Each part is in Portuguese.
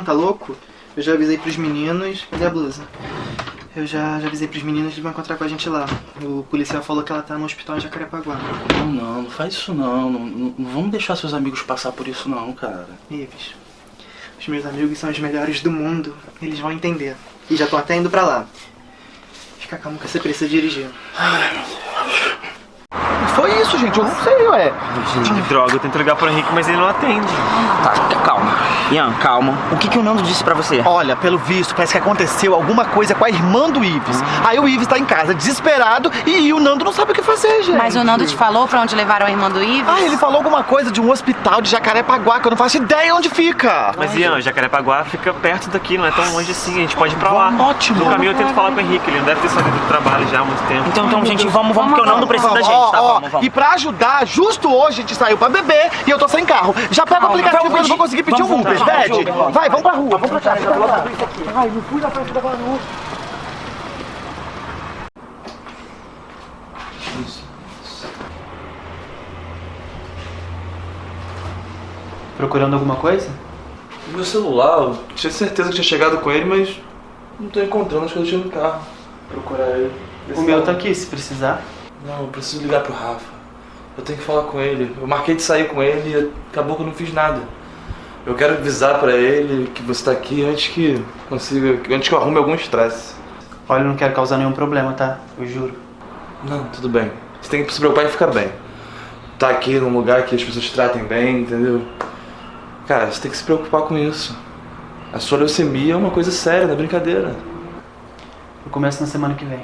nenhum, tá louco? Eu já avisei pros meninos. Cadê a blusa? Eu já, já avisei pros meninos que vão encontrar com a gente lá. O policial falou que ela tá no hospital em Jacarepaguá. Não, não, não faz isso não. Não, não. não vamos deixar seus amigos passar por isso não, cara. Ives, os meus amigos são os melhores do mundo. Eles vão entender. E já tô até indo pra lá. Fica calmo que você precisa dirigir. Ai, meu Deus. Foi isso, gente. Eu não sei, ué. Gente, que droga. Eu tento ligar pro Henrique, mas ele não atende. Tá, calma. Ian, calma. O que, que o Nando disse pra você? Olha, pelo visto, parece que aconteceu alguma coisa com a irmã do Ives. Aí o Ives tá em casa desesperado e o Nando não sabe o que fazer, gente. Mas o Nando te falou pra onde levaram a irmã do Ives? Ah, ele falou alguma coisa de um hospital de Jacarepaguá, que eu não faço ideia onde fica. Mas Ian, Jacarepaguá fica perto daqui, não é tão longe assim. A gente pode ir pra lá. Ótimo. No caminho eu tento falar com o Henrique, ele não deve ter saído do trabalho já há muito tempo. Então, então, gente, vamos, vamos, porque o Nando precisa da gente, tá? Ó, ó, Vamos, vamos. E pra ajudar, justo hoje a gente saiu pra beber e eu tô sem carro. Já pega o aplicativo vamos, eu não vou conseguir pedir vamos um Uber, Vai, vamos pra rua, vamos pra cá. fica lá. Ai, não fui na frente da Manu. Procurando alguma coisa? Meu celular, eu tinha certeza que tinha chegado com ele, mas não tô encontrando, acho que eu deixei no carro. Procurar ele. O meu tá aqui, se precisar. Não, eu preciso ligar pro Rafa. Eu tenho que falar com ele. Eu marquei de sair com ele e acabou que eu não fiz nada. Eu quero avisar pra ele que você tá aqui antes que consiga, antes que eu arrume algum estresse. Olha, eu não quero causar nenhum problema, tá? Eu juro. Não, tudo bem. Você tem que se preocupar em ficar bem. Tá aqui num lugar que as pessoas te tratem bem, entendeu? Cara, você tem que se preocupar com isso. A sua leucemia é uma coisa séria, não é brincadeira. Eu começo na semana que vem.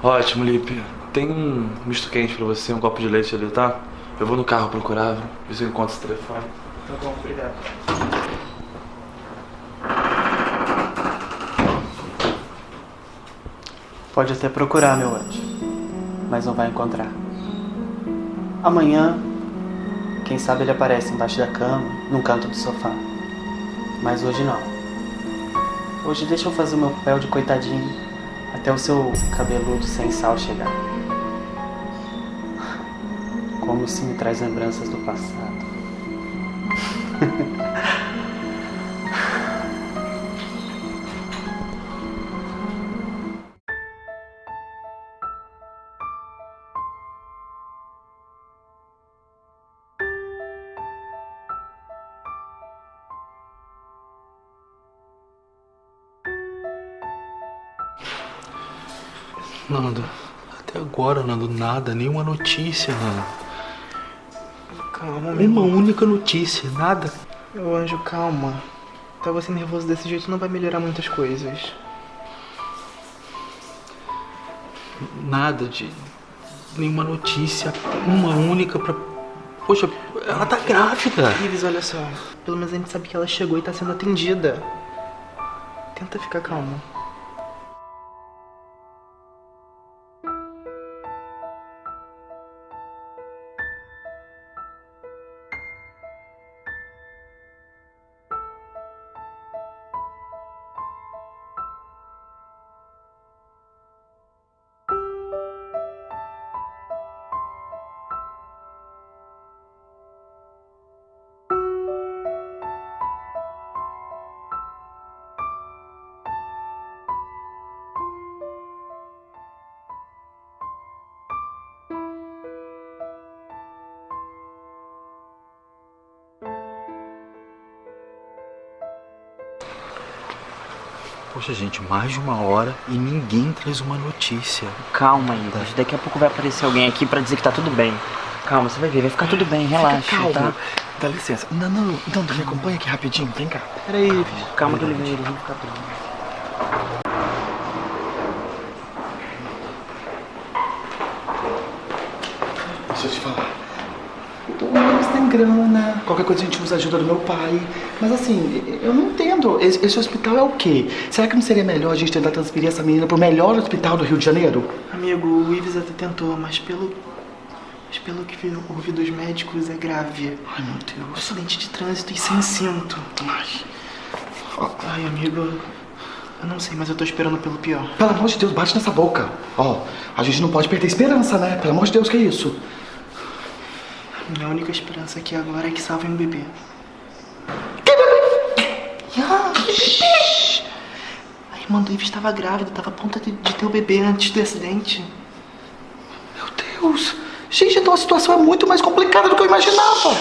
Ótimo, Lipe. Tem um misto quente pra você, um copo de leite ali, tá? Eu vou no carro procurar, ver se eu encontro esse telefone. Tá bom, obrigado. Pode até procurar, meu anjo, mas não vai encontrar. Amanhã, quem sabe ele aparece embaixo da cama, num canto do sofá. Mas hoje não. Hoje deixa eu fazer o meu papel de coitadinho até o seu cabeludo sem sal chegar. Como se me traz lembranças do passado. Nando, até agora, Nando, nada, nenhuma notícia, Nando. Calma, meu Uma única notícia, nada. Meu anjo, calma. Tá você nervoso desse jeito não vai melhorar muitas coisas. Nada de. Nenhuma notícia. Uma única pra. Poxa, ela tá grávida. Ives, olha só. Pelo menos a gente sabe que ela chegou e tá sendo atendida. Tenta ficar calmo. Gente, mais de uma hora e ninguém traz uma notícia. Calma, Ives. Daqui a pouco vai aparecer alguém aqui pra dizer que tá tudo bem. Calma, você vai ver, vai ficar tudo bem, relaxa, calmo. tá? Dá licença. Não, não, não, me acompanha aqui rapidinho, vem cá. Peraí. Calma que ele vem, vão ficar bem. Deixa eu te falar. O Luiz tem grana, qualquer coisa a gente usa a ajuda do meu pai. Mas assim, eu não entendo. Esse, esse hospital é o quê? Será que não seria melhor a gente tentar transferir essa menina pro melhor hospital do Rio de Janeiro? Amigo, o Ives até tentou, mas pelo. Mas pelo que vi- ouvi dos médicos é grave. Ai, meu Deus. Acidente de trânsito e sem cinto. Ai. Ai, amigo. Eu não sei, mas eu tô esperando pelo pior. Pelo amor de Deus, bate nessa boca. Ó, a gente não pode perder esperança, né? Pelo amor de Deus, que é isso? Minha única esperança aqui agora é que salvem o bebê. Que bebê? Ah, shh. A irmã do Ives estava grávida, estava a ponto de, de ter o bebê antes do acidente. Meu Deus! Gente, então a situação é muito mais complicada do que eu imaginava.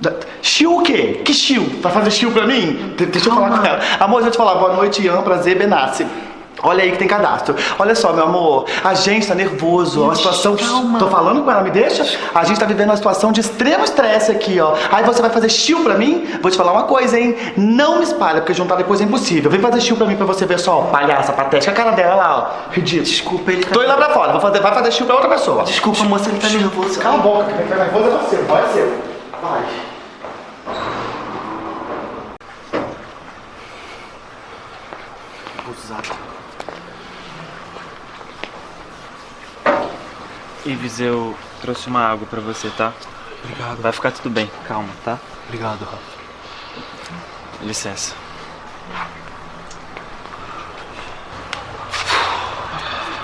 Da- Chiu o quê? Que chiu? Vai fazer chiu pra mim? De- deixa eu falar com ela. Amor, deixa eu te falar. Boa noite, Ian. Prazer, Benassi. Olha aí que tem cadastro. Olha só, meu amor. A gente tá nervoso. Uma situação. calma. Tô falando com ela, me deixa? A gente tá vivendo uma situação de extremo estresse aqui, ó. Aí você vai fazer chiu pra mim? Vou te falar uma coisa, hein? Não me espalha, porque juntar depois é impossível. Vem fazer chiu pra mim pra você ver só, ó, palhaça, patética. A cara dela lá, ó. Ridículo. Desculpa, ele tá... Tô indo lá pra fora. Vou fazer, vai fazer chiu pra outra pessoa. Desculpa, moça, ele tá nervoso. Cala a boca, quem tá nervoso é você, é seu. Vai. Ives, eu trouxe uma água pra você, tá? Obrigado, Vai ficar tudo bem, calma, tá? obrigado, Rafa. Licença.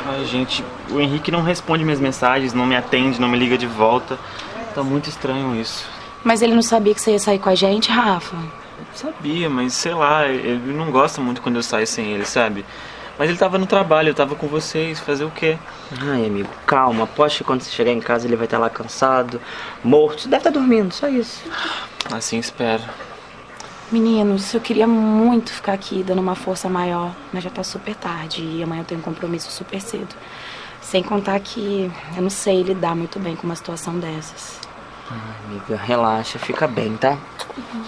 Ai, gente, o Henrique não responde minhas mensagens, não me atende, não me liga de volta. Tá muito estranho isso. Mas ele não sabia que você ia sair com a gente, Rafa? Sabia, mas sei lá, ele não gosta muito quando eu saio sem ele, sabe? Mas ele tava no trabalho, eu tava com vocês, fazer o quê? Ai, amigo, calma. Aposto que quando você chegar em casa ele vai estar lá cansado, morto. Você deve estar dormindo, só isso. Assim espero. Meninos, eu queria muito ficar aqui dando uma força maior, mas já tá super tarde e amanhã eu tenho um compromisso super cedo. Sem contar que eu não sei lidar muito bem com uma situação dessas. Amiga, relaxa, fica bem, tá?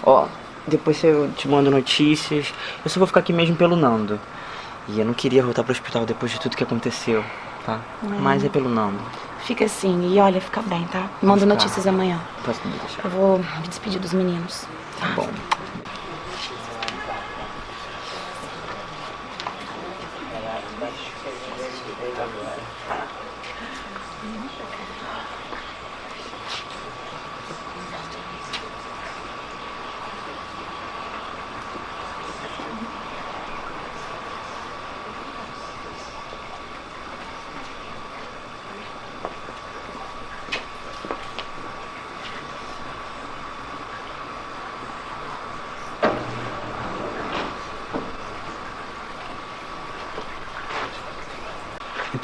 Ó, depois eu te mando notícias. Eu só vou ficar aqui mesmo pelo Nando. E eu não queria voltar pro hospital depois de tudo que aconteceu, tá? Mas é pelo Nando. Fica assim e olha, fica bem, tá? Manda notícias amanhã. Posso me deixar? Eu vou me despedir dos meninos. Tá bom.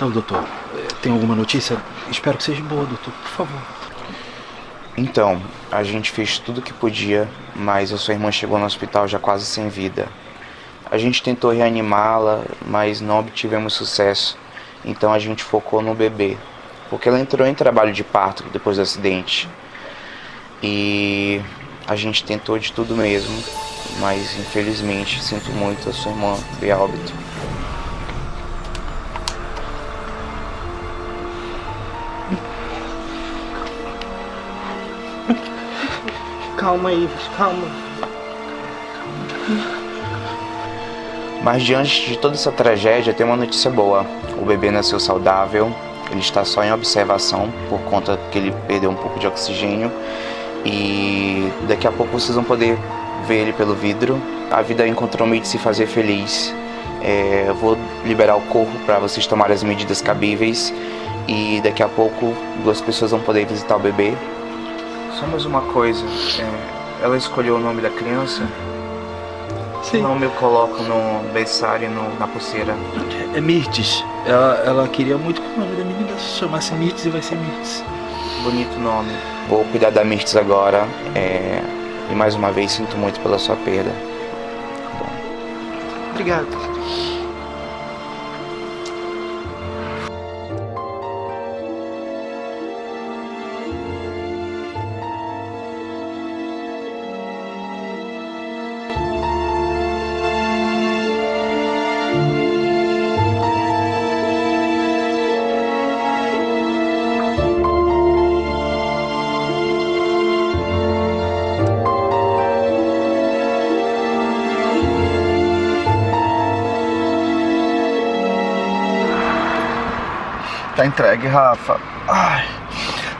Então, doutor, tem alguma notícia? Espero que seja boa, doutor, por favor. Então, a gente fez tudo o que podia, mas a sua irmã chegou no hospital já quase sem vida. A gente tentou reanimá-la, mas não obtivemos sucesso. Então a gente focou no bebê, porque ela entrou em trabalho de parto depois do acidente. E a gente tentou de tudo mesmo, mas infelizmente sinto muito a sua irmã a óbito. Calma, Ives, calma. Mas diante de toda essa tragédia, tem uma notícia boa. O bebê nasceu saudável, ele está só em observação por conta que ele perdeu um pouco de oxigênio e daqui a pouco vocês vão poder ver ele pelo vidro. A vida encontrou meio de se fazer feliz. É, eu vou liberar o corpo para vocês tomarem as medidas cabíveis e daqui a pouco duas pessoas vão poder visitar o bebê. Só mais uma coisa, é, ela escolheu o nome da criança? Sim. Não me coloco no berçário e no, na pulseira. É Mirtes. Ela, ela queria muito que o nome da menina se chamasse Mirtes e vai ser Mirtes. Bonito nome. Vou cuidar da Mirtes agora. é, E mais uma vez sinto muito pela sua perda. Obrigado. Tá entregue, Rafa. Ai.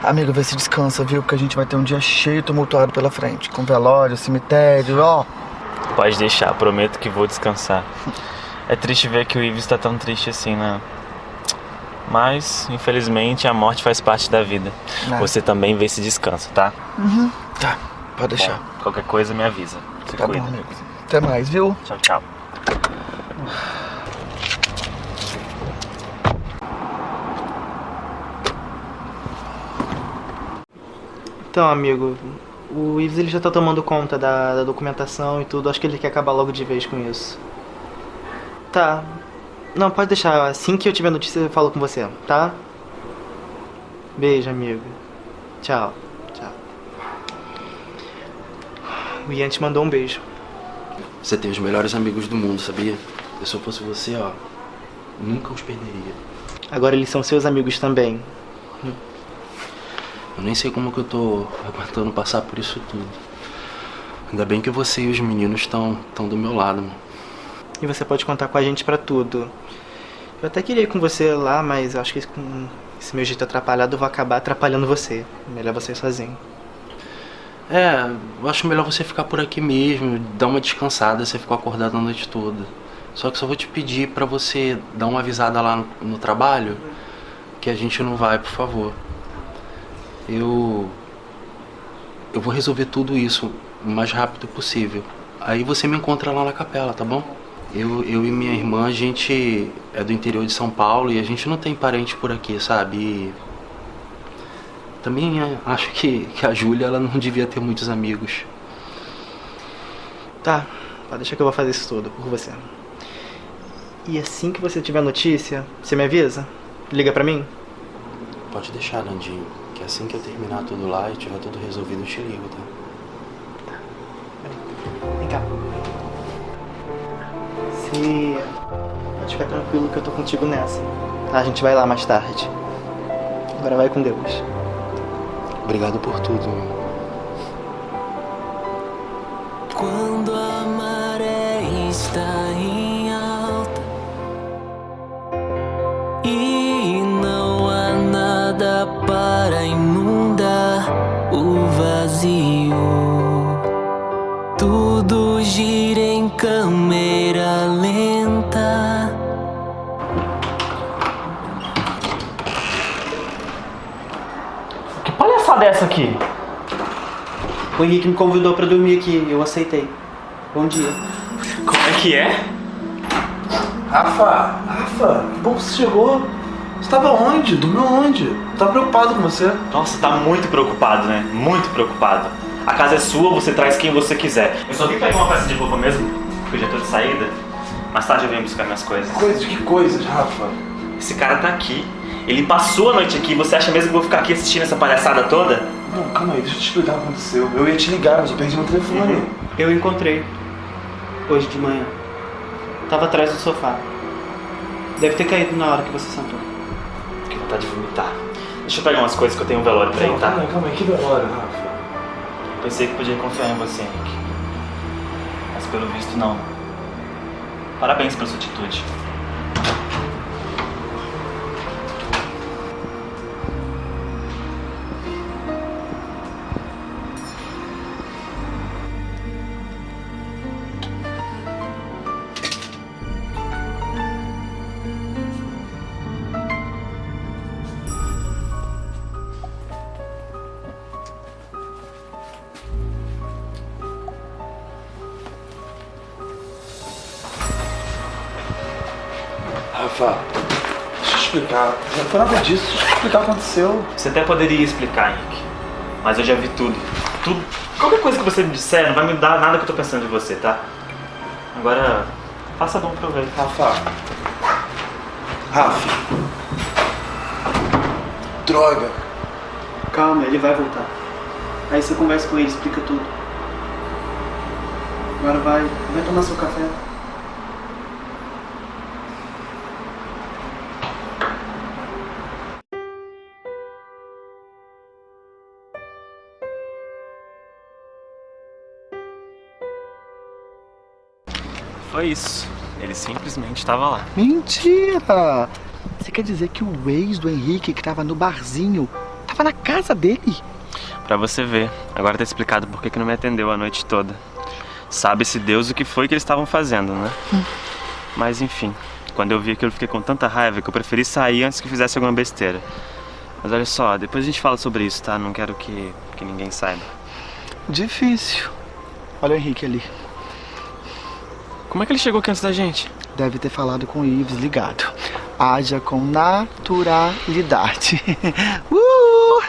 Amigo, vê se descansa, viu? Porque a gente vai ter um dia cheio tumultuado pela frente. Com velório, cemitério, ó. Pode deixar, prometo que vou descansar. É triste ver que o Ives tá tão triste assim, né? Mas, infelizmente, a morte faz parte da vida. Ah. Você também vê esse descanso, tá? Tá, pode deixar. Bom, qualquer coisa me avisa. Se tá cuida. bom, amigo. Até mais, viu? Tchau, tchau. Então, amigo, o Ives ele já tá tomando conta da, da documentação e tudo. Acho que ele quer acabar logo de vez com isso. Tá. Não, pode deixar. Assim que eu tiver notícia, eu falo com você, tá? Beijo, amigo. Tchau. Tchau. O Ian te mandou um beijo. Você tem os melhores amigos do mundo, sabia? Se eu fosse você, ó, nunca os perderia. Agora eles são seus amigos também. Eu nem sei como que eu tô aguentando passar por isso tudo. Ainda bem que você e os meninos estão tão do meu lado, mano. E você pode contar com a gente pra tudo. Eu até queria ir com você lá, mas acho que com esse meu jeito atrapalhado eu vou acabar atrapalhando você. Melhor você ir sozinho. É, eu acho melhor você ficar por aqui mesmo, dar uma descansada, você ficou acordado a noite toda. Só que só vou te pedir pra você dar uma avisada lá no, no trabalho que a gente não vai, por favor. Eu. Eu vou resolver tudo isso o mais rápido possível. Aí você me encontra lá na capela, tá bom? Eu, eu e minha irmã, a gente é do interior de São Paulo e a gente não tem parente por aqui, sabe? E também é, acho que, que a Júlia ela não devia ter muitos amigos. Tá, pode deixar que eu vou fazer isso tudo por você. E assim que você tiver notícia, você me avisa? Liga pra mim? Pode deixar, Nandinho, que assim que eu terminar tudo lá e tiver tudo resolvido, eu te ligo, tá? Vem cá. Você pode ficar tranquilo que eu tô contigo nessa. Tá, a gente vai lá mais tarde. Agora vai com Deus. Obrigado por tudo, meu. Quando para inundar o vazio, tudo gira em câmera lenta. Que palhaçada é essa aqui? O Henrique me convidou pra dormir aqui, eu aceitei. Bom dia. Como é que é? Rafa, Rafa, que bom que você chegou. Você tava onde? Dormiu onde? Eu tava preocupado com você. Nossa, tá muito preocupado, né? Muito preocupado. A casa é sua, você traz quem você quiser. Eu só vim pegar uma peça de roupa mesmo, porque eu já tô de saída. Mais tarde eu venho buscar minhas coisas. Coisas, que coisas, Rafa? Esse cara tá aqui. Ele passou a noite aqui. Você acha mesmo que eu vou ficar aqui assistindo essa palhaçada toda? Não, calma aí, deixa eu te explicar o que aconteceu. Eu ia te ligar, mas eu perdi meu telefone. Eu encontrei. Hoje de manhã. Tava atrás do sofá. Deve ter caído na hora que você sentou. Vontade de vomitar. Deixa eu pegar umas coisas que eu tenho um velório pra ir, tá? calma calma aí, que velório, Rafa. Pensei que podia confiar em você, Henrique. Mas pelo visto não. Parabéns pela sua atitude. Rafa, deixa eu explicar. Não foi nada disso, deixa eu explicar o que aconteceu. Você até poderia explicar, Henrique. Mas eu já vi tudo. Tudo. Qualquer coisa que você me disser não vai me dar nada que eu tô pensando de você, tá? Agora, faça bom proveito. Rafa. Rafa. Droga. Calma, ele vai voltar. Aí você conversa com ele, explica tudo. Agora vai, vai tomar seu café. Foi isso. Ele simplesmente estava lá. Mentira! Você quer dizer que o ex do Henrique, que tava no barzinho, tava na casa dele? Pra você ver. Agora tá explicado por que que não me atendeu a noite toda. Sabe-se Deus o que foi que eles estavam fazendo, né? Mas enfim, Quando eu vi aquilo, eu fiquei com tanta raiva que eu preferi sair antes que fizesse alguma besteira. Mas olha só, depois a gente fala sobre isso, tá? Não quero que, que ninguém saiba. Difícil. Olha o Henrique ali. Como é que ele chegou aqui antes da gente? Deve ter falado com o Ives ligado. Haja com naturalidade. uh!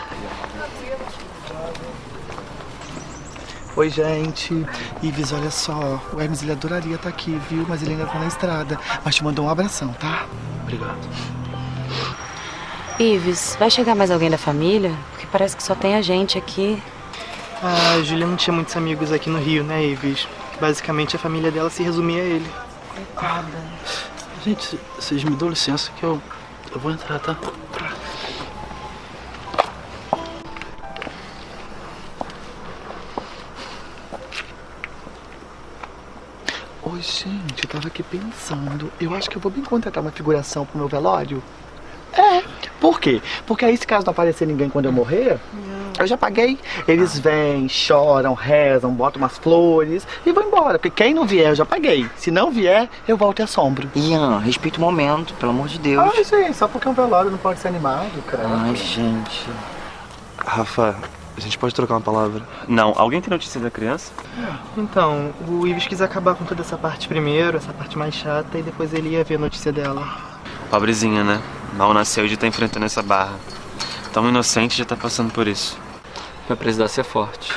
Oi, gente. Ives, olha só. O Hermes, ele adoraria estar aqui, viu? Mas ele ainda tá na estrada. Mas te mandou um abração, tá? Obrigado. Ives, vai chegar mais alguém da família? Porque parece que só tem a gente aqui. A Júlia não tinha muitos amigos aqui no Rio, né, Ives? Basicamente a família dela se resumia a ele. Coitada. Gente, vocês me dão licença que eu, eu vou entrar, tá? Oi, gente, eu tava aqui pensando. Eu acho que eu vou bem contratar uma figuração pro meu velório. É. Por quê? Porque aí, se caso não aparecer ninguém quando eu morrer, eu já paguei. Eles vêm, choram, rezam, botam umas flores e vão embora. Porque quem não vier, eu já paguei. Se não vier, eu volto e assombro. Ian, respeita o momento, pelo amor de Deus. Ai, gente, só porque um velório não pode ser animado, cara. Ai, gente. Rafa, a gente pode trocar uma palavra? Não, alguém tem notícia da criança? Então, o Ives quis acabar com toda essa parte primeiro, essa parte mais chata, e depois ele ia ver a notícia dela. Pobrezinha, né? Mal nasceu de estar enfrentando essa barra. Tão inocente já tá passando por isso. Vai precisar ser forte.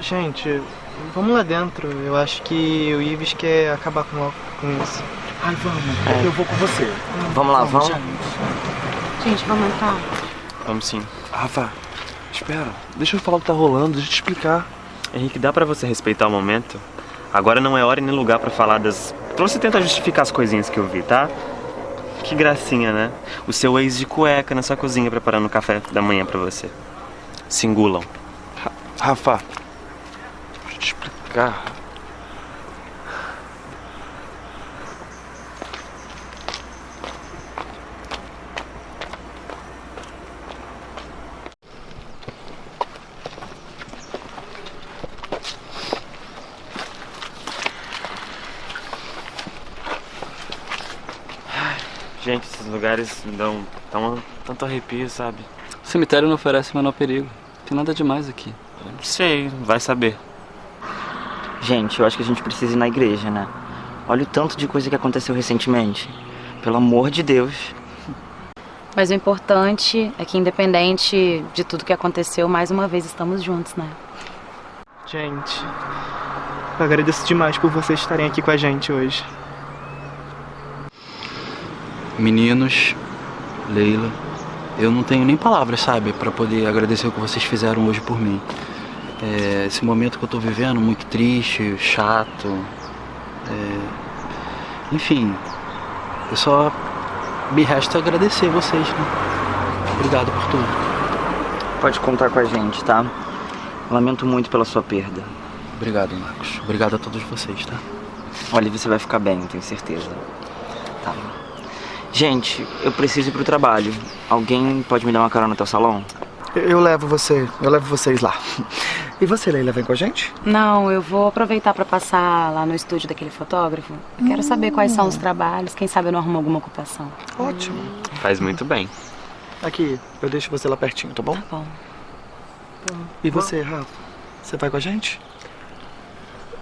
Gente, vamos lá dentro. Eu acho que o Ives quer acabar com, com isso. Ai, vamos. Eu vou com você. Vamos lá, vamos. Gente, vamos entrar. Vamos sim. Rafa, espera. Deixa eu falar o que tá rolando, deixa eu te explicar. Henrique, dá pra você respeitar o momento? Agora não é hora nem lugar pra falar das... Pra você tentar justificar as coisinhas que eu vi, tá? Que gracinha, né? O seu ex de cueca na sua cozinha preparando o café da manhã pra você. Se engulam. Rafa, deixa eu te explicar. Gente, esses lugares me dão tão, tanto arrepio, sabe? O cemitério não oferece o menor perigo. Tem nada demais aqui. Não sei, vai saber. Gente, eu acho que a gente precisa ir na igreja, né? Olha o tanto de coisa que aconteceu recentemente. Pelo amor de Deus. Mas o importante é que, independente de tudo que aconteceu, mais uma vez estamos juntos, né? Gente, eu agradeço demais por vocês estarem aqui com a gente hoje. Meninos, Leila, eu não tenho nem palavras, sabe, pra poder agradecer o que vocês fizeram hoje por mim. É, esse momento que eu tô vivendo, muito triste, chato. é, enfim, eu só me resta agradecer vocês, né? Obrigado por tudo. Pode contar com a gente, tá? Lamento muito pela sua perda. Obrigado, Marcos. Obrigado a todos vocês, tá? Olha, você vai ficar bem, tenho certeza. Tá. Gente, eu preciso ir pro trabalho. Alguém pode me dar uma carona até o salão? Eu, eu levo você, eu levo vocês lá. E você, Leila, vem com a gente? Não, eu vou aproveitar pra passar lá no estúdio daquele fotógrafo. Quero saber quais são os trabalhos, quem sabe eu não arrumo alguma ocupação. Ótimo. Faz muito bem. Aqui, eu deixo você lá pertinho, tá bom? Tá bom. E você, Rafa? Você vai com a gente?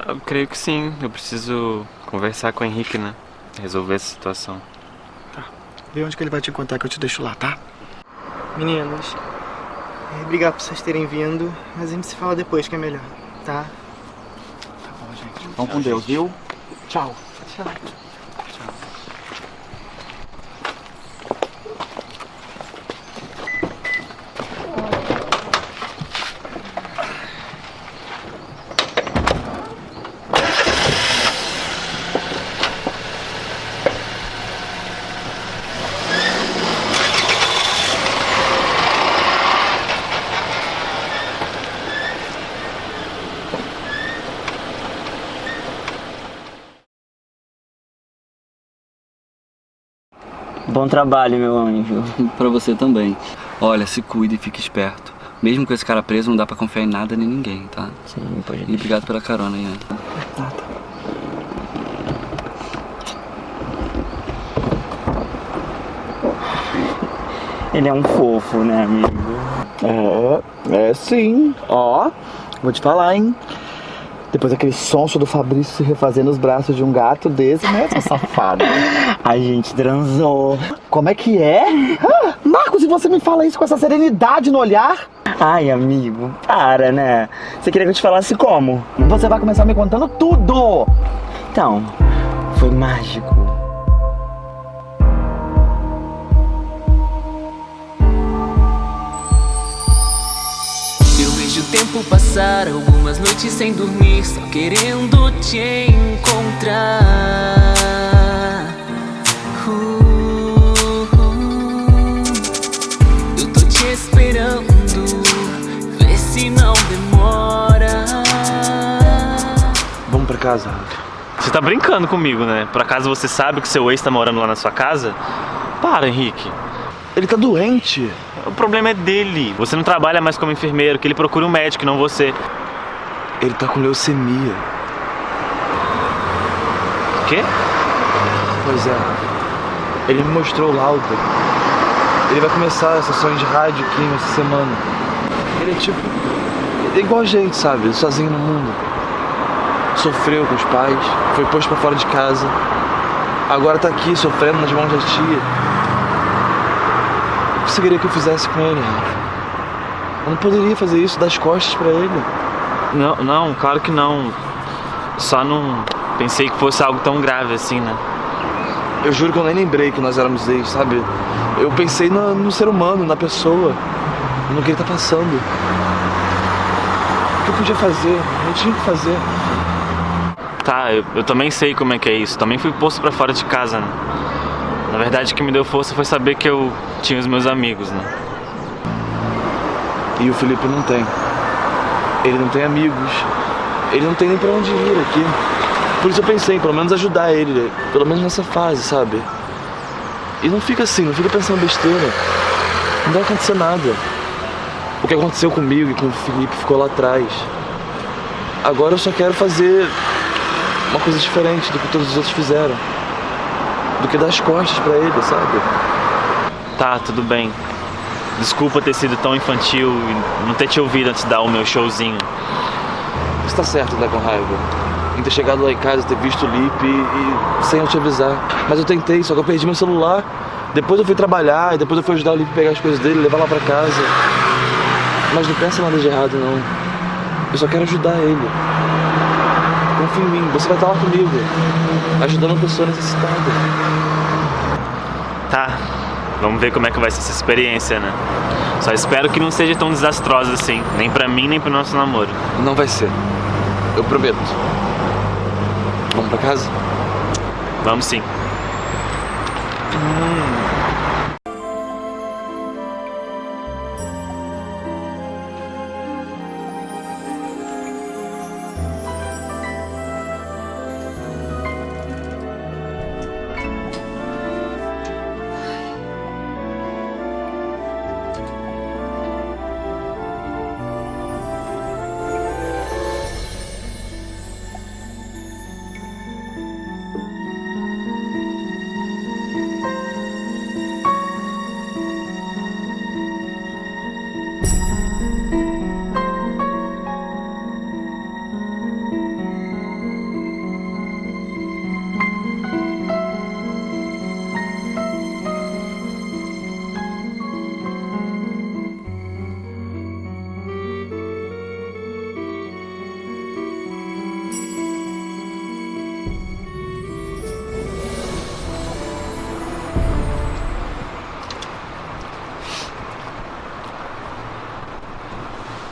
Eu creio que sim. Eu preciso conversar com o Henrique, né? Resolver essa situação. Vê onde que ele vai te encontrar que eu te deixo lá, tá? Meninos, é, obrigado por vocês terem vindo, mas a gente se fala depois que é melhor, tá? Vão com Deus, viu? Tchau. Tchau. Bom trabalho, meu anjo. pra você também. Olha, se cuide e fique esperto. Mesmo com esse cara preso, não dá pra confiar em nada nem ninguém, tá? Sim, pode E obrigado pela carona, Ian. Né? Nada. Ele é um fofo, né, amigo? É, é sim. Ó, vou te falar, hein? Depois daquele sonso do Fabrício se refazer nos braços de um gato desse, né, seu safado? A gente transou. Como é que é? Ah, Marcos, e você me fala isso com essa serenidade no olhar? Ai, amigo, para, né? Você queria que eu te falasse como? Você vai começar me contando tudo! Então, foi mágico. Tempo passar, algumas noites sem dormir, só querendo te encontrar. Uh, uh. Eu tô te esperando, vê se não demora. Vamos pra casa, Você tá brincando comigo, né? Por acaso você sabe que seu ex tá morando lá na sua casa? Para, Henrique. Ele tá doente. O problema é dele. Você não trabalha mais como enfermeiro, que ele procure um médico, não você. Ele tá com leucemia. Quê? Pois é. Ele me mostrou o laudo. Ele vai começar a sessões de rádio aqui nessa semana. Ele é tipo. É igual a gente, sabe? Sozinho no mundo. Sofreu com os pais, foi posto pra fora de casa. Agora tá aqui sofrendo nas mãos da tia. O que eu fizesse com ele, Rafa? Eu não poderia fazer isso, dar as costas pra ele. Não, não, claro que não. Só não pensei que fosse algo tão grave assim, né? Eu juro que eu nem lembrei que nós éramos ex, sabe? Eu pensei no, no ser humano, na pessoa, no que ele tá passando. O que eu podia fazer? Eu tinha que fazer. Tá, eu, eu também sei como é que é isso. Também fui posto pra fora de casa, né? Na verdade, o que me deu força foi saber que eu tinha os meus amigos, né? E o Felipe não tem. Ele não tem amigos. Ele não tem nem pra onde ir aqui. Por isso eu pensei em pelo menos ajudar ele, pelo menos nessa fase, sabe? E não fica assim, não fica pensando besteira. Não vai acontecer nada. O que aconteceu comigo e com o Felipe ficou lá atrás. Agora eu só quero fazer uma coisa diferente do que todos os outros fizeram. Do que dar as costas pra ele, sabe? Tá, tudo bem. Desculpa ter sido tão infantil e não ter te ouvido antes de dar o meu showzinho. Você tá certo, tá com raiva. Em ter chegado lá em casa, ter visto o Lipe e, e sem eu te avisar. Mas eu tentei, só que eu perdi meu celular. Depois eu fui trabalhar e depois eu fui ajudar o Lipe a pegar as coisas dele, levar lá pra casa. Mas não pensa nada de errado, não. Eu só quero ajudar ele. Confia em mim, você vai estar lá comigo, ajudando uma pessoa necessitada. Tá, vamos ver como é que vai ser essa experiência, né? Só espero que não seja tão desastrosa assim, nem pra mim, nem pro nosso namoro. Não vai ser. Eu prometo. Vamos pra casa? Vamos sim.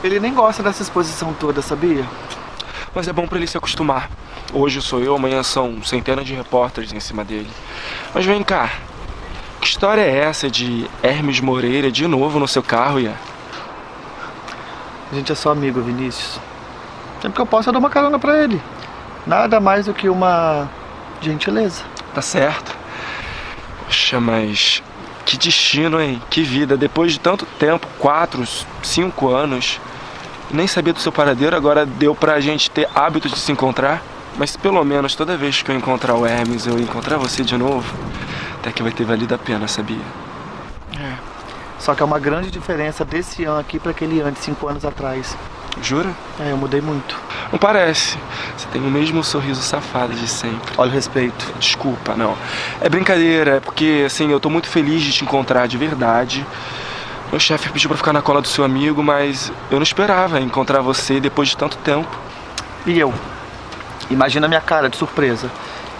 Ele nem gosta dessa exposição toda, sabia? Mas é bom pra ele se acostumar. Hoje sou eu, amanhã são centenas de repórteres em cima dele. Mas vem cá. Que história é essa de Hermes Moreira de novo no seu carro, Ian? A gente é só amigo, Vinícius. Sempre que eu posso, eu dou uma carona pra ele. Nada mais do que uma gentileza. Tá certo. Poxa, mas que destino, hein? Que vida. Depois de tanto tempo, quatro, cinco anos, nem sabia do seu paradeiro, agora deu pra gente ter hábito de se encontrar. Mas pelo menos toda vez que eu encontrar o Hermes, eu encontrar você de novo, até que vai ter valido a pena, sabia? É. Só que é uma grande diferença desse ano aqui para aquele ano de cinco anos atrás. Jura? É, eu mudei muito. Não parece. Você tem o mesmo sorriso safado de sempre. Olha o respeito. Desculpa, não. É brincadeira, é porque, assim, eu tô muito feliz de te encontrar de verdade. Meu chefe pediu pra ficar na cola do seu amigo, mas eu não esperava encontrar você depois de tanto tempo. E eu? Imagina a minha cara de surpresa.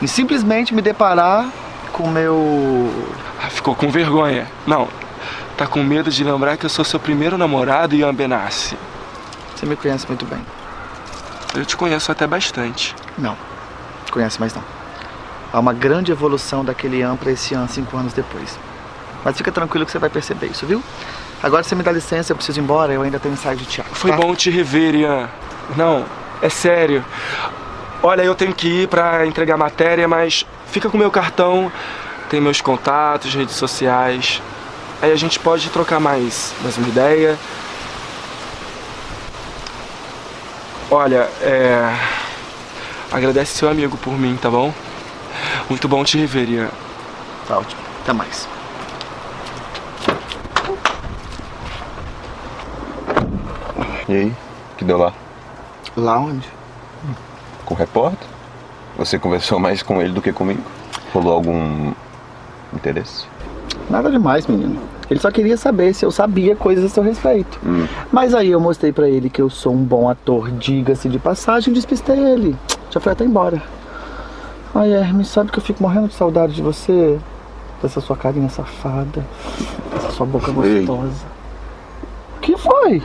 Em simplesmente me deparar com meu. Ah, ficou com vergonha. Não. Tá com medo de lembrar que eu sou seu primeiro namorado, Ian Benassi. Você me conhece muito bem. Eu te conheço até bastante. Não. Conhece mais não. Há uma grande evolução daquele Ian pra esse Ian cinco anos depois. Mas fica tranquilo que você vai perceber isso, viu? Agora você me dá licença, eu preciso ir embora, eu ainda tenho ensaio de teatro. Foi tá? bom te rever, Ian. Não, é sério. Olha, eu tenho que ir pra entregar matéria, mas fica com meu cartão, tem meus contatos, redes sociais. Aí a gente pode trocar mais, mais uma ideia. Olha, é... Agradece seu amigo por mim, tá bom? Muito bom te rever, Ian. Tá ótimo. Até mais. E aí, que deu lá? Lá onde? Com o repórter? Você conversou mais com ele do que comigo? Rolou algum interesse? Nada demais, menino. Ele só queria saber se eu sabia coisas a seu respeito. Hum. Mas aí eu mostrei pra ele que eu sou um bom ator, diga-se de passagem, despistei ele. Já foi até embora. Ai, Hermes, sabe que eu fico morrendo de saudade de você? Dessa sua carinha safada, dessa sua boca Ei. gostosa. O que foi?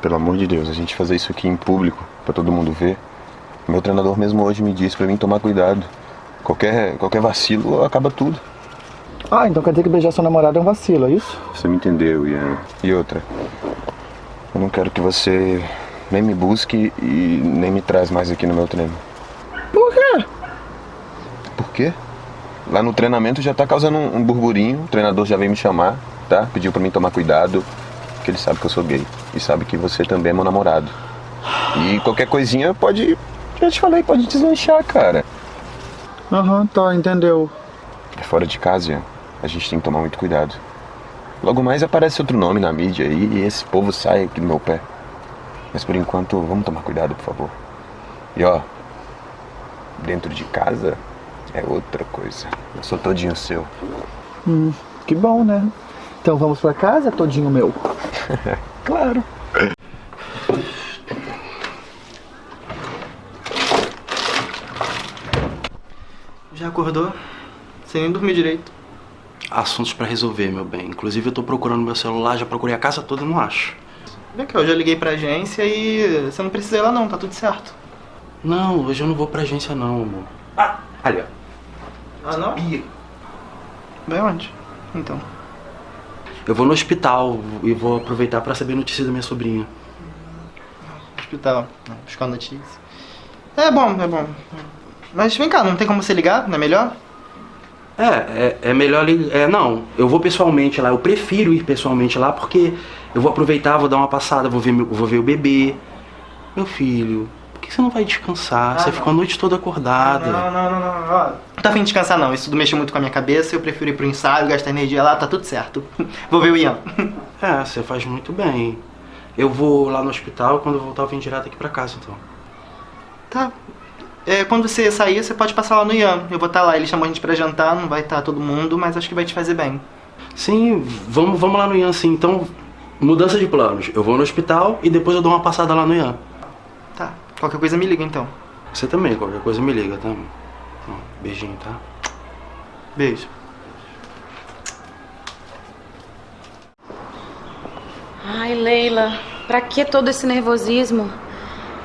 Pelo amor de Deus, a gente fazer isso aqui em público, pra todo mundo ver. Meu treinador mesmo hoje me disse pra mim tomar cuidado. Qualquer, qualquer vacilo acaba tudo. Ah, então quer dizer que beijar sua namorada é um vacilo, é isso? Você me entendeu, Ian. E outra, eu não quero que você nem me busque e nem me traz mais aqui no meu treino. Por quê? Por quê? Lá no treinamento já tá causando um, um burburinho, o treinador já veio me chamar, tá? Pediu pra mim tomar cuidado, porque ele sabe que eu sou gay. E sabe que você também é meu namorado. E qualquer coisinha pode. Já te falei, pode deslanchar, cara. Aham, tá, entendeu. É fora de casa. A gente tem que tomar muito cuidado. Logo mais aparece outro nome na mídia aí e esse povo sai aqui do meu pé. Mas por enquanto, vamos tomar cuidado, por favor. E ó, dentro de casa é outra coisa. Eu sou todinho seu. Hum, que bom, né? Então vamos pra casa, todinho meu. claro. Já acordou? Sem nem dormir direito. Assuntos pra resolver, meu bem. Inclusive eu tô procurando meu celular, já procurei a casa toda e não acho. Vem cá, eu já liguei pra agência e você não precisa ir lá não, tá tudo certo. Não, hoje eu não vou pra agência não, amor. Ah, ali, ó. Ah, não? Vai onde? Então. Eu vou no hospital e vou aproveitar pra saber notícia da minha sobrinha. Hospital, não, buscar notícia. É bom, é bom. Mas vem cá, não tem como você ligar? Não é melhor? É, é, é melhor ligar. É, não, eu vou pessoalmente lá. Eu prefiro ir pessoalmente lá porque eu vou aproveitar, vou dar uma passada, vou ver, meu- vou ver o bebê. Meu filho, que você não vai descansar? Ah, você não. ficou a noite toda acordada. Não, não, não, não. Ó, não tá afim de descansar não. Isso tudo mexeu muito com a minha cabeça. Eu prefiro ir pro ensaio, gastar energia lá, tá tudo certo. Vou ver o Ian. É, você faz muito bem. Eu vou lá no hospital e quando eu voltar eu venho direto aqui pra casa, então. Tá. É, quando você sair, você pode passar lá no Ian. Eu vou estar lá. Ele chamou a gente pra jantar, não vai estar todo mundo, mas acho que vai te fazer bem. Sim, vamos, vamos lá no Ian, sim. Então, mudança de planos. Eu vou no hospital e depois eu dou uma passada lá no Ian. Qualquer coisa me liga então. Você também, qualquer coisa me liga, tá? Ó, Beijinho, tá? Beijo. Ai, Leila, pra que todo esse nervosismo?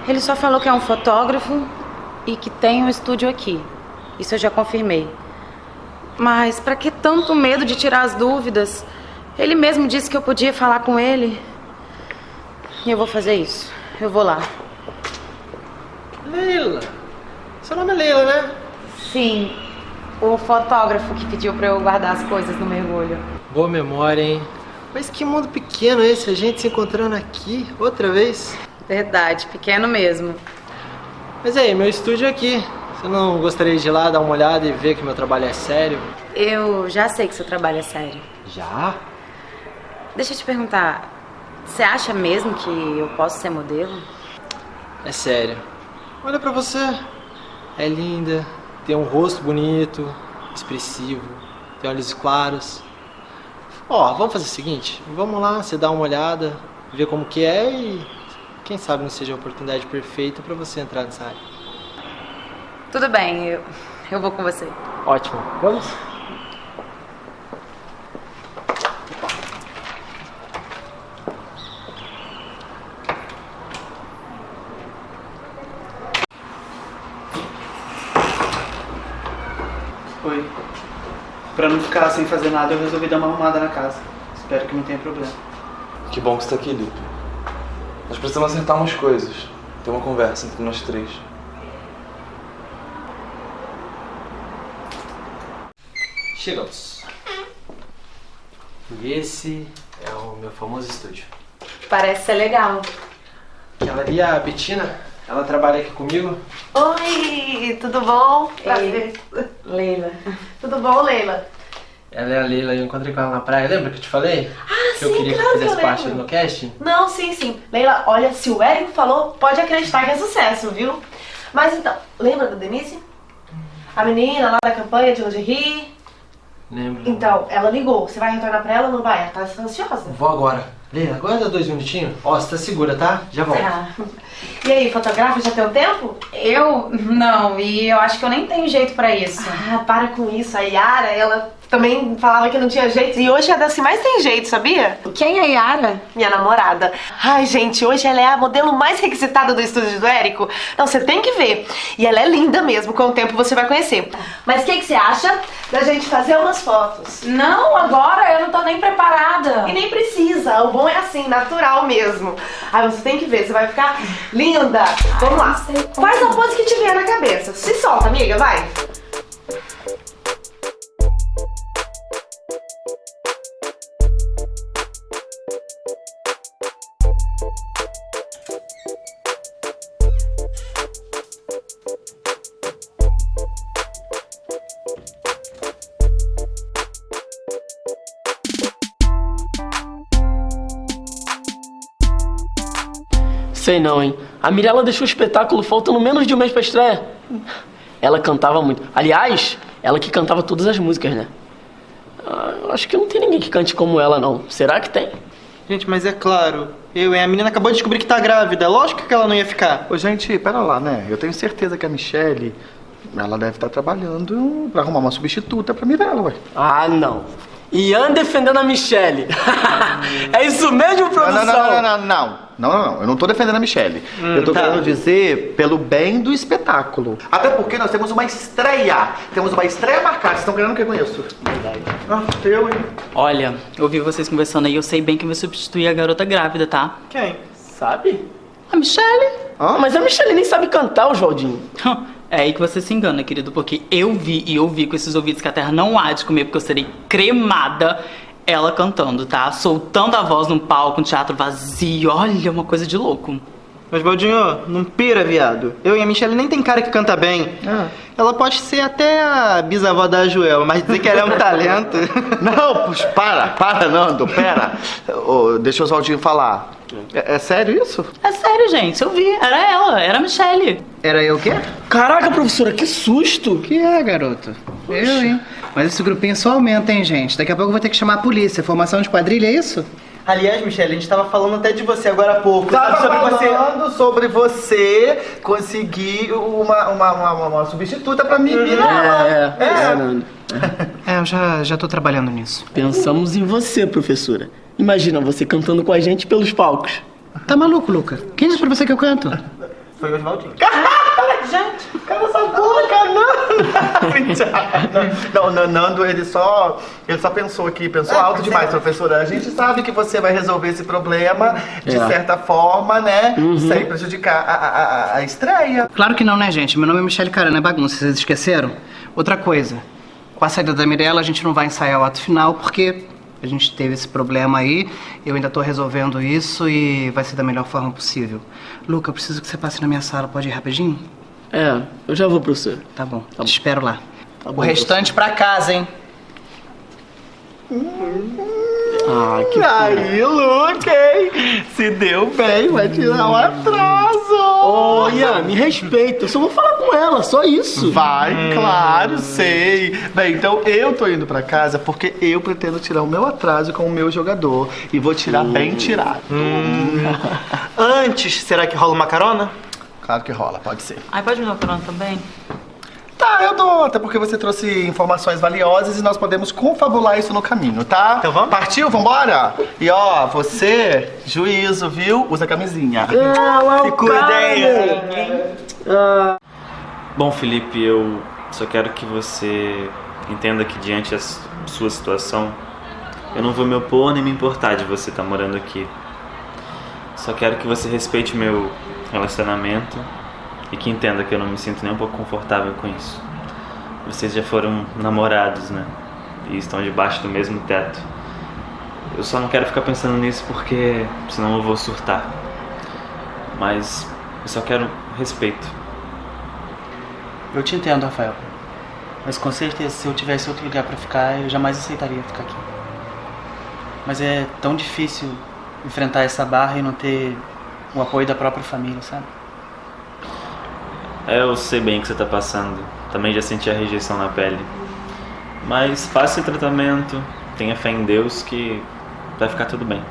Ele só falou que é um fotógrafo e que tem um estúdio aqui. Isso eu já confirmei. Mas pra que tanto medo de tirar as dúvidas? Ele mesmo disse que eu podia falar com ele. E eu vou fazer isso. Eu vou lá. Leila. Seu nome é Leila, né? Sim, o fotógrafo que pediu pra eu guardar as coisas no mergulho. Boa memória, hein? Mas que mundo pequeno é esse, a gente se encontrando aqui outra vez. Verdade, pequeno mesmo. Mas aí, meu estúdio é aqui. Você não gostaria de ir lá dar uma olhada e ver que meu trabalho é sério? Eu já sei que seu trabalho é sério. Já? Deixa eu te perguntar, você acha mesmo que eu posso ser modelo? É sério. Olha pra você. É linda, tem um rosto bonito, expressivo, tem olhos claros. Ó, vamos fazer o seguinte, vamos lá, você dá uma olhada, ver como que é e quem sabe não seja a oportunidade perfeita pra você entrar nessa área. Tudo bem, eu, eu vou com você. Ótimo. Vamos? Oi. Pra não ficar sem fazer nada, eu resolvi dar uma arrumada na casa. Espero que não tenha problema. Que bom que você tá aqui, Lipe. Nós precisamos acertar umas coisas. Ter uma conversa entre nós três. Chegamos. E esse é o meu famoso estúdio. Parece ser legal. Aquela ali é a Betina, ela trabalha aqui comigo. Oi, tudo bom? Prazer. Leila. Tudo bom, Leila? Ela é a Leila, eu encontrei com ela na praia. Lembra que eu te falei? Ah, que eu sim, queria claro que que eu fizesse parte lembro. do meu casting? Não, sim, sim. Leila, olha, se o Érico falou, pode acreditar que é sucesso, viu? Mas então, lembra da Denise? A menina lá da campanha de lingerie? Lembro. Então, ela ligou. Você vai retornar pra ela ou não vai? Ela tá ansiosa. Vou agora. Leila, aguarda dois minutinhos. Ó, você tá segura, tá? Já volto. Tá. E aí, fotografa já tem um tempo? Eu? Não, e eu acho que eu nem tenho jeito pra isso. Ah, para com isso. A Yara, ela também falava que não tinha jeito. E hoje é das que mais tem jeito, sabia? Quem é a Yara? Minha namorada. Ai, gente, hoje ela é a modelo mais requisitada do estúdio do Érico. Não, você tem que ver. E ela é linda mesmo, com o tempo você vai conhecer. Mas o que, que você acha da gente fazer umas fotos? Não, agora eu não tô nem preparada. E nem precisa, o bom é assim, natural mesmo. Ai, você tem que ver, você vai ficar linda. Vamos lá. Faz a pose que tiver na cabeça. Se solta, amiga, vai. Sei não, hein? A Mirella deixou o espetáculo faltando menos de um mês pra estreia. Ela cantava muito. Aliás, ela que cantava todas as músicas, né? Ah, eu acho que não tem ninguém que cante como ela, não. Será que tem? Gente, mas é claro, eu, hein? A menina acabou de descobrir que tá grávida. Lógico que ela não ia ficar. Ô, gente, pera lá, né? Eu tenho certeza que a Michelle, ela deve estar trabalhando pra arrumar uma substituta pra Mirella, ué. Ah, não. Ian defendendo a Michelle. é isso mesmo, produção? Não, não, não, não, não. Não, não, não. Eu não tô defendendo a Michelle. Hum, eu tô tá. querendo dizer pelo bem do espetáculo. Até porque nós temos uma estreia. Temos uma estreia marcada. Vocês estão querendo o que com isso? Verdade. Ah, eu, hein? Olha, eu ouvi vocês conversando aí, eu sei bem que vai substituir a garota grávida, tá? Quem? Sabe? A Michelle. Ah, mas a Michelle nem sabe cantar, Oswaldinho. É aí que você se engana, querido, porque eu vi e ouvi com esses ouvidos que a terra não há de comer, porque eu serei cremada ela cantando, tá? Soltando a voz num palco, um teatro vazio. Olha, uma coisa de louco. Mas, Baldinho, não pira, viado. Eu e a Michelle nem tem cara que canta bem. Ela pode ser até a bisavó da Joelma, mas dizer que ela é um talento. Não, puxa, para, para, Nando, pera. Ô, deixa o Oswaldinho falar. É, é sério isso? É sério, gente, eu vi. Era ela, era a Michelle. Era eu o quê? Caraca, professora, que susto! Que é, garoto? Eu, hein? Mas esse grupinho só aumenta, hein, gente? Daqui a pouco eu vou ter que chamar a polícia. Formação de quadrilha, é isso? Aliás, Michelle, a gente tava falando até de você agora há pouco. Tava sobre você. falando sobre você conseguir uma, uma, uma, uma- uma substituta pra mim. Mirella. É, é, Nando. É, eu já, já tô trabalhando nisso. Pensamos em você, professora. Imagina você cantando com a gente pelos palcos. Tá maluco, Luca? Quem disse pra você que eu canto? Foi o Oswaldinho. Boca, Nando. Não, não, Nando, ele só, ele só pensou aqui, pensou alto demais, professora. A gente sabe que você vai resolver esse problema de É. certa forma, né? Sem prejudicar a, a, a- a estreia. Claro que não, né, gente? Meu nome é Michele Carana, é bagunça. Vocês esqueceram? Outra coisa. Com a saída da Mirella, a gente não vai ensaiar o ato final, porque a gente teve esse problema aí. Eu ainda tô resolvendo isso e vai ser da melhor forma possível. Luca, eu preciso que você passe na minha sala. Pode ir rapidinho? É, eu já vou, professor. Tá bom, te espero lá. Tá o restante pra casa, hein? Ah, que Aí, Luke, hein? Se deu bem, vai tirar um atraso. Ô, Ian, me respeita. Eu só vou falar com ela, só isso. Vai, claro, sei. Bem, então eu tô indo pra casa porque eu pretendo tirar o meu atraso com o meu jogador. E vou tirar bem tirado. Antes, será que rola uma carona? Claro que rola, pode ser. Ai, pode me dar carona também? Tá, eu dou, até porque você trouxe informações valiosas e nós podemos confabular isso no caminho, tá? Então vamos? Partiu, vambora? E ó, você, juízo, viu? Usa camisinha. Se cuida aí. Bom, Felipe, eu só quero que você entenda que diante da sua situação, eu não vou me opor nem me importar de você estar morando aqui. Só quero que você respeite o meu relacionamento e que entenda que eu não me sinto nem um pouco confortável com isso. Vocês já foram namorados, né? E estão debaixo do mesmo teto. Eu só não quero ficar pensando nisso porque senão eu vou surtar. Mas eu só quero respeito. Eu te entendo, Rafael. Mas com certeza, se eu tivesse outro lugar pra ficar, eu jamais aceitaria ficar aqui. Mas é tão difícil enfrentar essa barra e não ter o apoio da própria família, sabe? É, eu sei bem o que você tá passando. Também já senti a rejeição na pele. Mas faça esse tratamento, tenha fé em Deus que vai ficar tudo bem.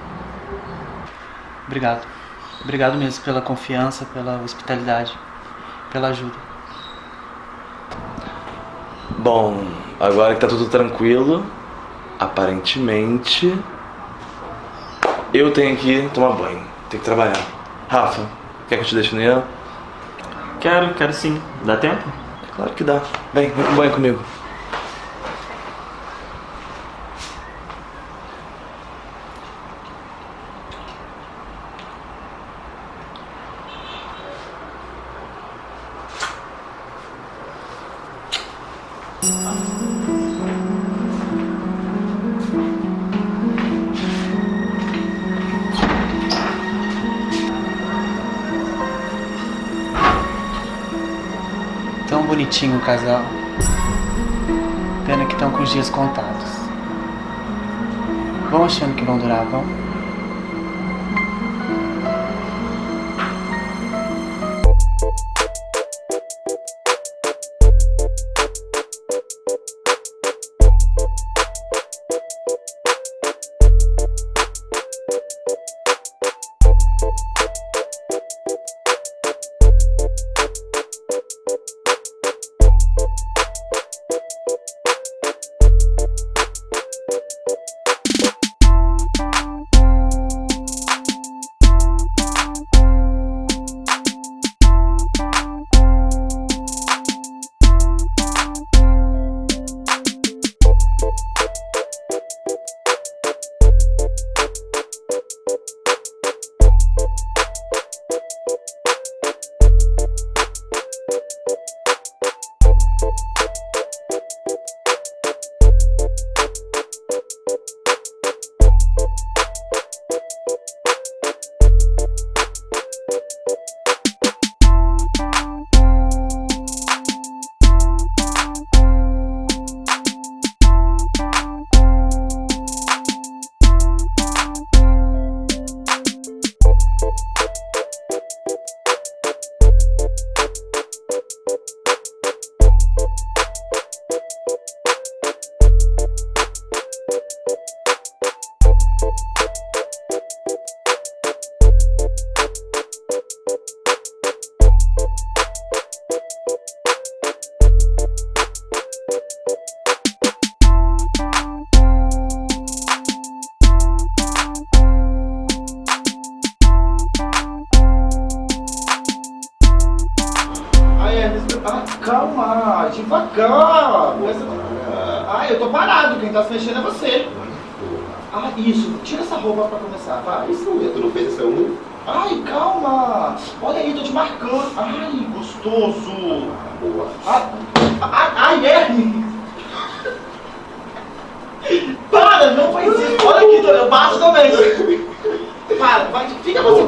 Obrigado. Obrigado mesmo pela confiança, pela hospitalidade, pela ajuda. Bom, agora que tá tudo tranquilo, aparentemente eu tenho que tomar banho, tenho que trabalhar. Rafa, quer que eu te deixe no Ian? Quero, quero sim. Dá tempo? Claro que dá. Vem, vem pro banho comigo. Casal. Pena que estão com os dias contados. Vão achando que vão durar, vão? Isso, tira essa roupa pra começar, vai. Isso, tu não fez essa unha? Ai, calma. Olha aí, tô te marcando. Ai, gostoso. Boa. Ai, ai, ai Ernest. Para, não faz isso. Olha aqui, eu baixo também. Para, vai, fica você.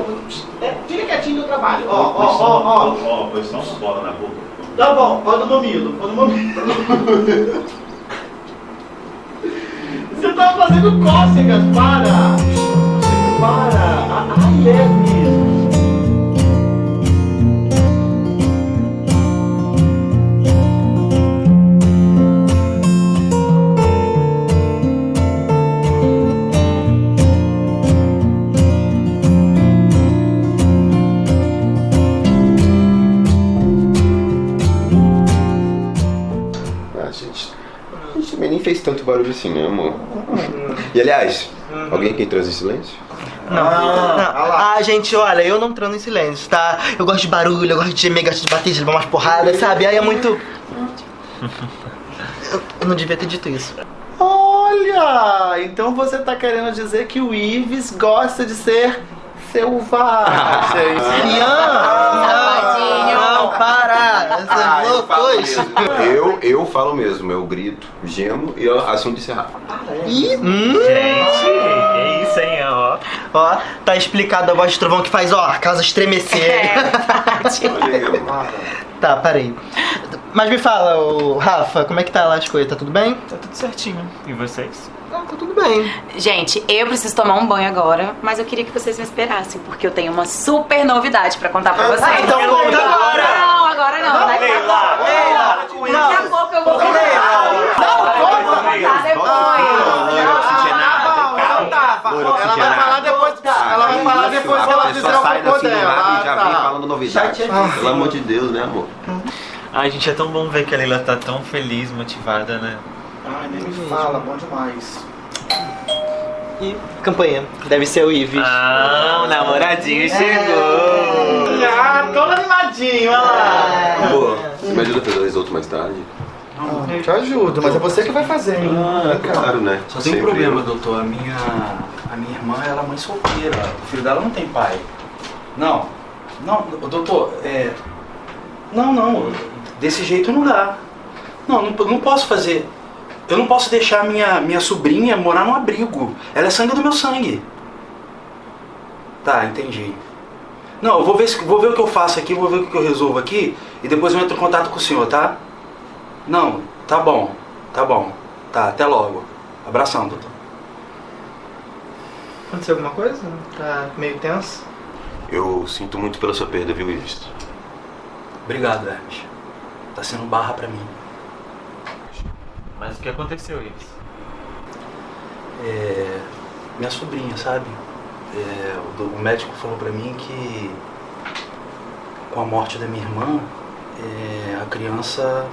É, fica quietinho no trabalho. Ó, ó, ó, ó. Ó, só uma bola na boca. Tá bom, pode no mamilo, pode no mamilo. Fazendo cócegas, para! Para! Ai, é mesmo. Ah, gente. A gente também nem fez tanto barulho assim, né, amor? E aliás, alguém aqui transa em silêncio? Não, não. Ah, gente, olha, eu não transo em silêncio, tá? Eu gosto de barulho, eu gosto de gemer, gosto de bater, de levar umas porradas, sabe? Aí é muito. Eu, não devia ter dito isso. Olha! Então você tá querendo dizer que o Ives gosta de ser selvagem. Ian! Não, para! Você Ah, é eu. Eu, eu falo mesmo, eu grito, gemo e eu assunto encerrado. Ih, hum. Gente, que isso, hein, ó. Ó, tá explicado a voz de trovão que faz, ó, a casa estremecer. tá, parei. Mas me fala, ô, Rafa, como é que tá lá as coisas? Tá tudo bem? Tá tudo certinho. E vocês? Ah, tá tudo bem. Gente, eu preciso tomar um banho agora, mas eu queria que vocês me esperassem, porque eu tenho uma super novidade pra contar pra vocês. então conta agora! Não, agora não. Daqui a pouco. Daqui a pouco eu vou contar. Não, vou contar depois. Ela vai falar depois. Ela vai falar depois que ela fizer o cocô dela. e já Ah, vem tá. falando novidade. Pelo amor de Deus, né, amor? Ai, gente, é tão bom ver que a Leila tá tão feliz, motivada, né? Ai, nem me fala, bom demais. E campanha, deve ser o Ives. Ah, o namoradinho chegou. Ah, todo animadinho, olha lá. Amor, você me ajuda a fazer o risoto mais tarde? Ah, te ajudo, mas é você que vai fazer, hein? Ah, claro, né? Só tem um problema, eu. doutor. A minha, a minha irmã, ela é mãe solteira. O filho dela não tem pai. Não, não, doutor, é... Não, não, desse jeito não dá. Não, não, não posso fazer... Eu não posso deixar minha, minha sobrinha morar num abrigo. Ela é sangue do meu sangue. Tá, entendi. Não, eu vou ver, se- vou ver o que eu faço aqui, vou ver o que eu resolvo aqui e depois eu entro em contato com o senhor, tá? Não, tá bom, tá bom. Tá, até logo. Abração, doutor. Aconteceu alguma coisa? Tá meio tenso? Eu sinto muito pela sua perda, viu, Ives? Obrigado, Hermes. Tá sendo barra pra mim. Mas o que aconteceu, Ives? É, minha sobrinha, sabe? É, o, o médico falou pra mim que com a morte da minha irmã, é, a criança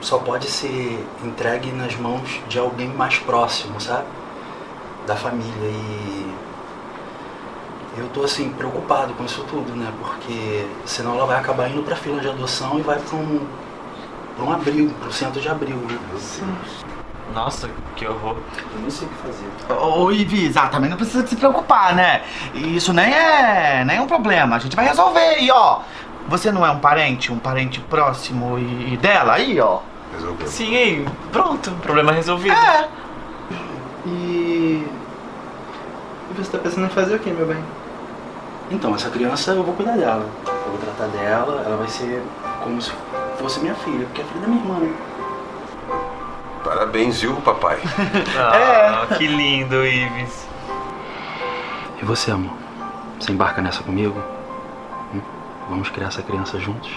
só pode ser entregue nas mãos de alguém mais próximo, sabe? Da família. E eu tô assim, preocupado com isso tudo, né? Porque senão ela vai acabar indo pra fila de adoção e vai pra um, um abrigo, pro centro de abrigo, né? Nossa, que horror. Eu não sei o que fazer. Ô, Ives, ah, também não precisa se preocupar, né? Isso nem é, nem é um problema. A gente vai resolver. E ó, você não é um parente, um parente próximo e, e dela aí, ó. Resolveu. Sim, pronto, problema resolvido. É. E... E você tá pensando em fazer o que, meu bem? Então, essa criança eu vou cuidar dela. Eu vou tratar dela, ela vai ser como se fosse minha filha, porque é filha da minha irmã, né? Parabéns, viu, papai? Ah, que lindo, Ives. E você, amor? Você embarca nessa comigo? Hum? Vamos criar essa criança juntos?